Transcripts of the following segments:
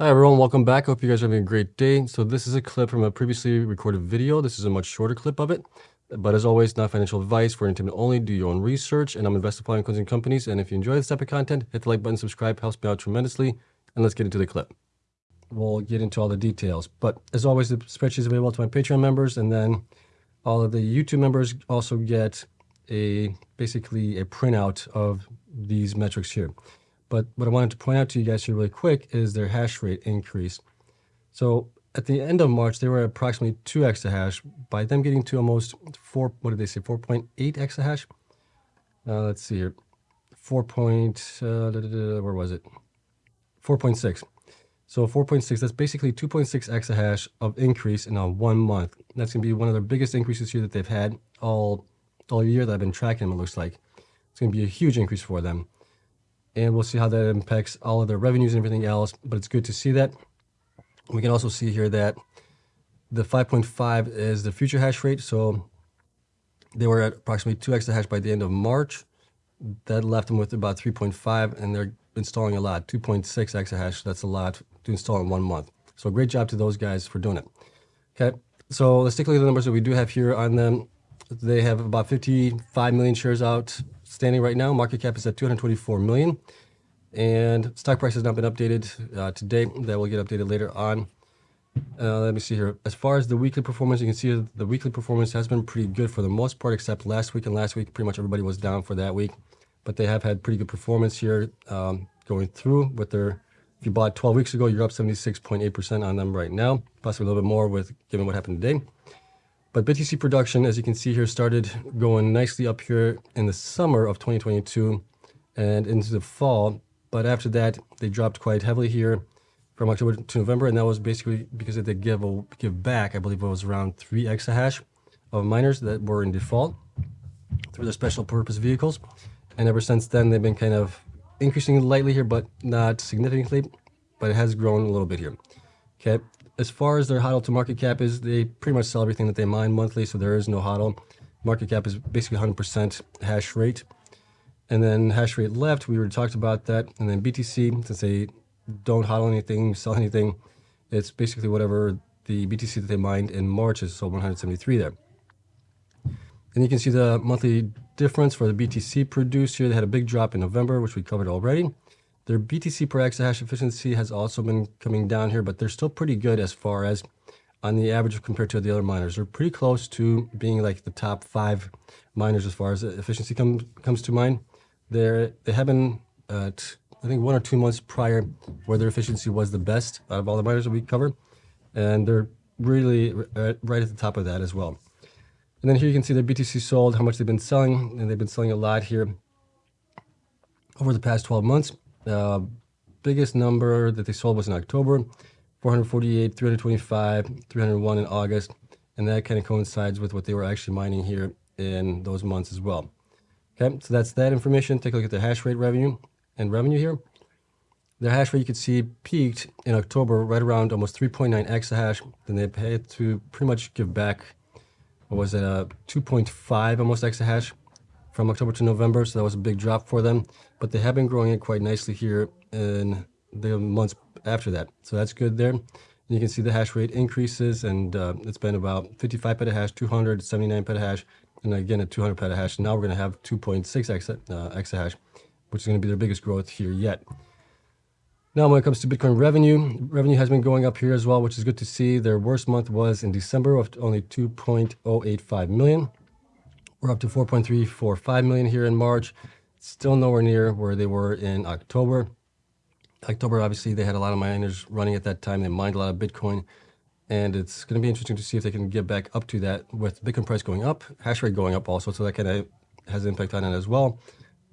Hi everyone, welcome back. Hope you guys are having a great day. So this is a clip from a previously recorded video. This is a much shorter clip of it. But as always, not financial advice for entertainment only. Do your own research. And I'm investing in closing companies. And if you enjoy this type of content, hit the like button, subscribe, helps me out tremendously. And let's get into the clip. We'll get into all the details. But as always, the spreadsheet is available to my Patreon members. And then all of the YouTube members also get a basically a printout of these metrics here. But what I wanted to point out to you guys here really quick is their hash rate increase. So at the end of March, they were approximately 2 exahash. By them getting to almost 4, what did they say, 4.8 exahash? Uh, let's see here. 4. Point, uh, da, da, da, where was it? 4.6. So 4.6, that's basically 2.6 exahash of increase in a one month. That's going to be one of their biggest increases here that they've had all, all year that I've been tracking them, it looks like. It's going to be a huge increase for them and we'll see how that impacts all of their revenues and everything else, but it's good to see that. We can also see here that the 5.5 is the future hash rate, so they were at approximately 2 exahash by the end of March. That left them with about 3.5, and they're installing a lot, 2.6 exahash. That's a lot to install in one month. So great job to those guys for doing it. Okay, so let's take a look at the numbers that we do have here on them. They have about 55 million shares out standing right now. Market cap is at 224 million. And stock price has not been updated uh, today. That will get updated later on. Uh, let me see here. As far as the weekly performance, you can see the weekly performance has been pretty good for the most part, except last week and last week, pretty much everybody was down for that week. But they have had pretty good performance here um, going through with their, if you bought 12 weeks ago, you're up 76.8% on them right now, possibly a little bit more with given what happened today. But BTC production, as you can see here, started going nicely up here in the summer of 2022 and into the fall. But after that, they dropped quite heavily here from October to November, and that was basically because they give a, give back. I believe it was around three exahash of miners that were in default through the special purpose vehicles. And ever since then, they've been kind of increasing lightly here, but not significantly. But it has grown a little bit here. Okay, as far as their HODL to market cap is, they pretty much sell everything that they mine monthly, so there is no HODL. Market cap is basically 100% hash rate. And then hash rate left, we already talked about that. And then BTC, since they don't HODL anything, sell anything, it's basically whatever the BTC that they mined in March is, so 173 there. And you can see the monthly difference for the BTC produced here. They had a big drop in November, which we covered already. Their BTC per exahash efficiency has also been coming down here, but they're still pretty good as far as on the average compared to the other miners. They're pretty close to being like the top five miners as far as efficiency comes comes to mind. They're, they have been at, I think, one or two months prior where their efficiency was the best out of all the miners that we cover. And they're really uh, right at the top of that as well. And then here you can see their BTC sold, how much they've been selling, and they've been selling a lot here over the past 12 months. The biggest number that they sold was in October, 448, 325, 301 in August, and that kind of coincides with what they were actually mining here in those months as well. Okay, so that's that information. Take a look at the hash rate revenue and revenue here. The hash rate you could see peaked in October right around almost 3.9 exahash. Then they had to pretty much give back, what was it, uh, 2.5 almost exahash from October to November, so that was a big drop for them. But they have been growing it quite nicely here in the months after that. So that's good there. And you can see the hash rate increases, and uh, it's been about 55 petahash, 200, 79 petahash, and again at 200 petahash. Now we're going to have 2.6 exa, uh, exahash, which is going to be their biggest growth here yet. Now, when it comes to Bitcoin revenue, revenue has been going up here as well, which is good to see. Their worst month was in December of only 2.085 million. We're up to 4.345 million here in March. Still nowhere near where they were in October. October, obviously, they had a lot of miners running at that time. They mined a lot of Bitcoin. And it's going to be interesting to see if they can get back up to that with Bitcoin price going up, hash rate going up also. So that kind of has an impact on it as well.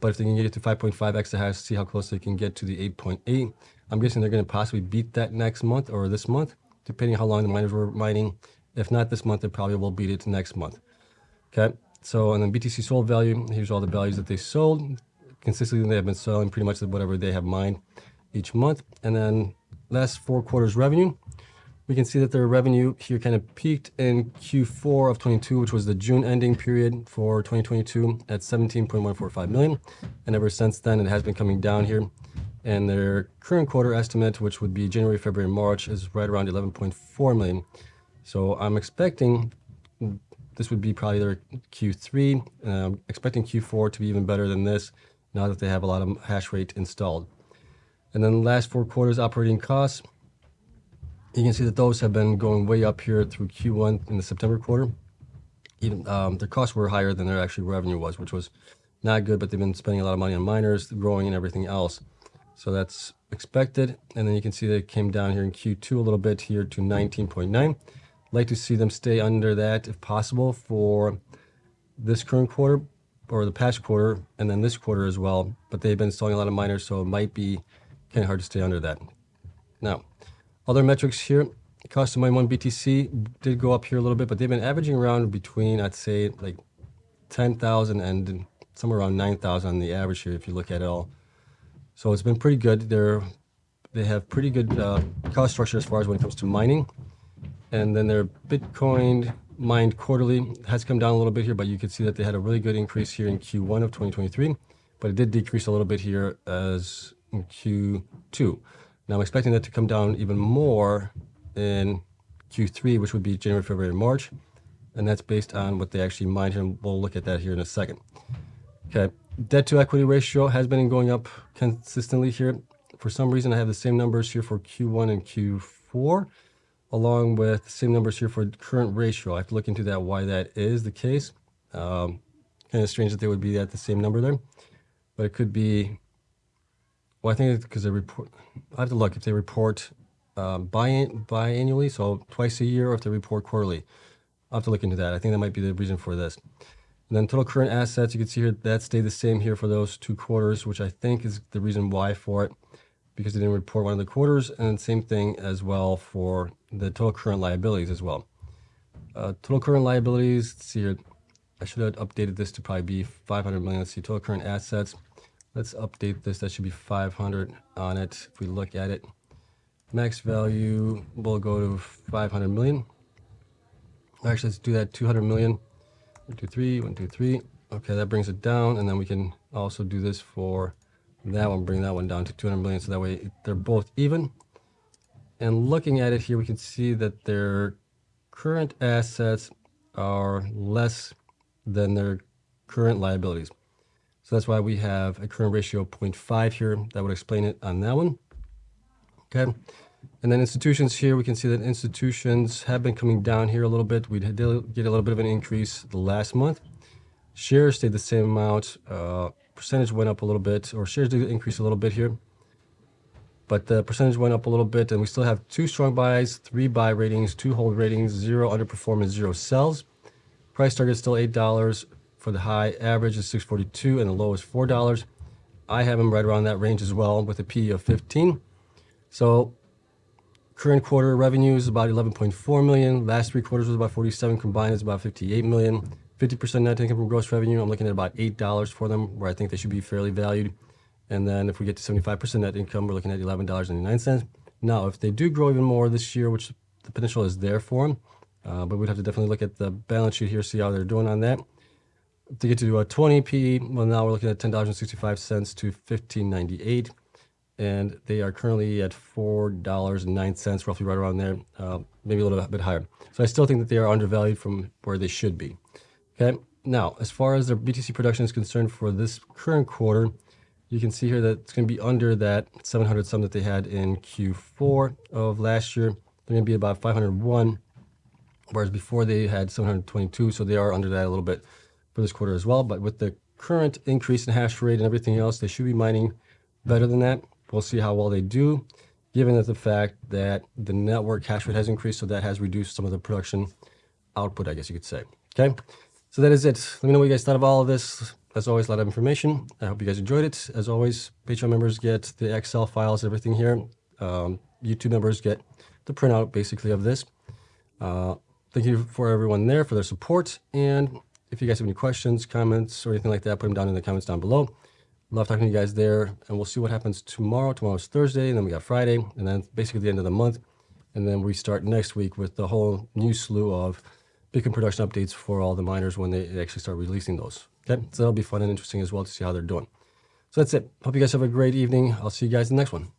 But if they can get it to 5.5 exahash, see how close they can get to the 8.8. I'm guessing they're going to possibly beat that next month or this month, depending how long the miners were mining. If not this month, they probably will beat it next month. Okay. So, and then BTC sold value, here's all the values that they sold. Consistently, they have been selling pretty much whatever they have mined each month. And then last four quarters revenue, we can see that their revenue here kind of peaked in Q4 of 22, which was the June ending period for 2022 at 17.145 million. And ever since then, it has been coming down here. and their current quarter estimate, which would be January, February, March, is right around 11.4 million. So I'm expecting this would be probably their Q3. And I'm expecting Q4 to be even better than this now that they have a lot of hash rate installed. And then the last four quarters operating costs, you can see that those have been going way up here through Q1 in the September quarter. Even um, their costs were higher than their actual revenue was, which was not good, but they've been spending a lot of money on miners, growing and everything else. So that's expected. And then you can see that it came down here in Q2 a little bit here to 19.9. Like to see them stay under that if possible for this current quarter or the past quarter and then this quarter as well. But they've been installing a lot of miners, so it might be kind of hard to stay under that. Now, other metrics here, cost of mine one BTC did go up here a little bit, but they've been averaging around between, I'd say, like 10,000 and somewhere around 9,000 on the average here if you look at it all. So it's been pretty good. They're, they have pretty good uh, cost structure as far as when it comes to mining. And then their Bitcoin mined quarterly has come down a little bit here, but you can see that they had a really good increase here in Q1 of 2023, but it did decrease a little bit here as in Q2. Now I'm expecting that to come down even more in Q3, which would be January, February, March. And that's based on what they actually mined here. And we'll look at that here in a second. Okay, debt to equity ratio has been going up consistently here. For some reason, I have the same numbers here for Q1 and Q4, along with the same numbers here for current ratio. I have to look into that, why that is the case. Um, kind of strange that they would be at the same number there, but it could be, well, I think it's because they report, I have to look if they report um, biannually, so twice a year, or if they report quarterly. I'll have to look into that. I think that might be the reason for this. And then total current assets, you can see here that stayed the same here for those two quarters, which I think is the reason why for it, because they didn't report one of the quarters, and same thing as well for the total current liabilities as well. Uh, total current liabilities, let's see here, I should have updated this to probably be 500 million. Let's see, total current assets. Let's update this. That should be 500 on it. If we look at it, max value will go to 500 million. Actually, let's do that 200 million. One, two, three, one, two, three. Okay, that brings it down. And then we can also do this for that one, bring that one down to 200 million. So that way they're both even. And looking at it here, we can see that their current assets are less than their current liabilities. So that's why we have a current ratio of 0.5 here. That would explain it on that one. Okay. And then institutions here, we can see that institutions have been coming down here a little bit. We did get a little bit of an increase the last month. Shares stayed the same amount. Uh, percentage went up a little bit, or shares did increase a little bit here. But the percentage went up a little bit, and we still have two strong buys, three buy ratings, two hold ratings, zero underperformance, zero sells. Price target is still $8 for the high. Average is 642 and the low is $4. I have them right around that range as well with a P of 15. So Current quarter revenue is about 11.4 million. Last three quarters was about 47 combined is about 58 million. 50% net income from gross revenue, I'm looking at about $8 for them, where I think they should be fairly valued. And then if we get to 75% net income, we're looking at $11.99. Now, if they do grow even more this year, which the potential is there for them, uh, but we'd have to definitely look at the balance sheet here, see how they're doing on that. To get to a 20 PE, well, now we're looking at $10.65 to 15.98 and they are currently at $4.09, roughly right around there, uh, maybe a little bit higher. So I still think that they are undervalued from where they should be. Okay, now as far as their BTC production is concerned for this current quarter, you can see here that it's going to be under that 700 some that they had in Q4 of last year. They're going to be about 501, whereas before they had 722, so they are under that a little bit for this quarter as well. But with the current increase in hash rate and everything else, they should be mining better than that. We'll see how well they do, given that the fact that the network hash rate has increased, so that has reduced some of the production output, I guess you could say. Okay, so that is it. Let me know what you guys thought of all of this. As always, a lot of information. I hope you guys enjoyed it. As always, Patreon members get the Excel files, everything here. Um, YouTube members get the printout, basically, of this. Uh, thank you for everyone there for their support. And if you guys have any questions, comments, or anything like that, put them down in the comments down below. Love talking to you guys there, and we'll see what happens tomorrow. Tomorrow's Thursday, and then we got Friday, and then basically the end of the month. And then we start next week with the whole new slew of Bitcoin production updates for all the miners when they actually start releasing those. Okay, so that'll be fun and interesting as well to see how they're doing. So that's it. Hope you guys have a great evening. I'll see you guys in the next one.